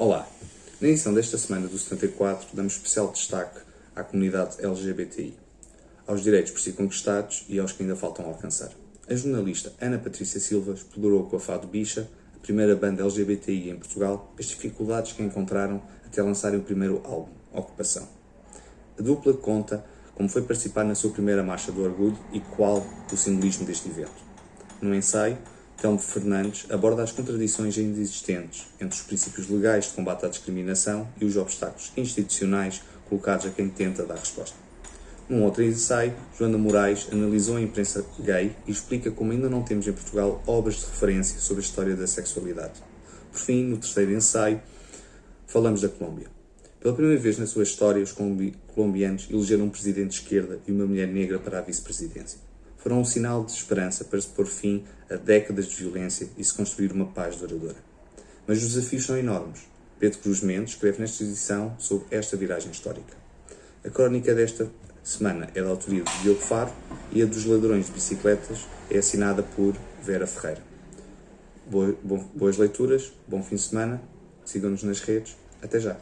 Olá! Na edição desta semana do 74, damos especial destaque à comunidade LGBTI, aos direitos por si conquistados e aos que ainda faltam alcançar. A jornalista Ana Patrícia Silva explorou com a Fado Bicha, a primeira banda LGBTI em Portugal, as dificuldades que encontraram até lançarem o primeiro álbum, Ocupação. A dupla conta como foi participar na sua primeira Marcha do Orgulho e qual o simbolismo deste evento. No ensaio, Telmo Fernandes aborda as contradições ainda existentes entre os princípios legais de combate à discriminação e os obstáculos institucionais colocados a quem tenta dar resposta. Num outro ensaio, Joana Moraes analisou a imprensa gay e explica como ainda não temos em Portugal obras de referência sobre a história da sexualidade. Por fim, no terceiro ensaio, falamos da Colômbia. Pela primeira vez na sua história, os colombianos elegeram um presidente de esquerda e uma mulher negra para a vice-presidência foram um sinal de esperança para se pôr fim a décadas de violência e se construir uma paz duradoura. Mas os desafios são enormes. Pedro Cruz Mendes escreve nesta edição sobre esta viragem histórica. A crónica desta semana é da autoria de Diogo Faro e a dos ladrões de bicicletas é assinada por Vera Ferreira. Boas leituras, bom fim de semana, sigam-nos nas redes, até já!